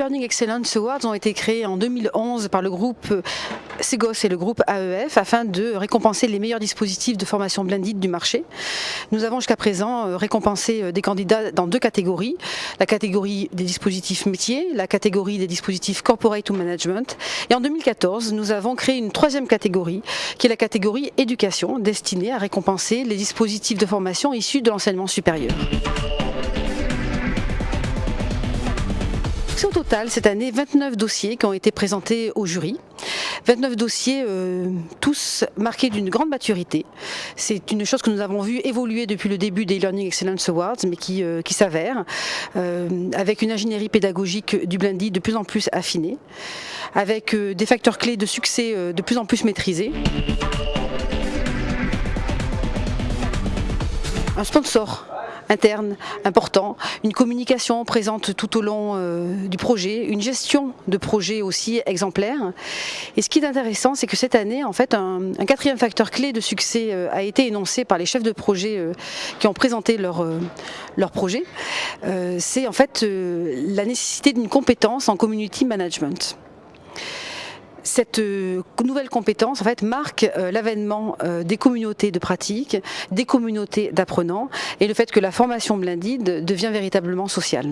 Learning Excellence Awards ont été créés en 2011 par le groupe Segos et le groupe AEF afin de récompenser les meilleurs dispositifs de formation blended du marché. Nous avons jusqu'à présent récompensé des candidats dans deux catégories. La catégorie des dispositifs métiers, la catégorie des dispositifs corporate to management. Et en 2014, nous avons créé une troisième catégorie qui est la catégorie éducation destinée à récompenser les dispositifs de formation issus de l'enseignement supérieur. Au total cette année 29 dossiers qui ont été présentés au jury. 29 dossiers, euh, tous marqués d'une grande maturité. C'est une chose que nous avons vu évoluer depuis le début des Learning Excellence Awards, mais qui, euh, s'avère, euh, avec une ingénierie pédagogique du blended de plus en plus affinée, avec des facteurs clés de succès de plus en plus maîtrisés. Un sponsor interne important, une communication présente tout au long euh, du projet, une gestion de projet aussi exemplaire. Et ce qui est intéressant, c'est que cette année, en fait, un, quatrième facteur clé de succès euh, a été énoncé par les chefs de projet euh, qui ont présenté leur, leur projet. c'est en fait la nécessité d'une compétence en community management cette euh, nouvelle compétence marque euh, l'avènement euh, des communautés de pratique, des communautés d'apprenants et le fait que la formation blended devient véritablement sociale.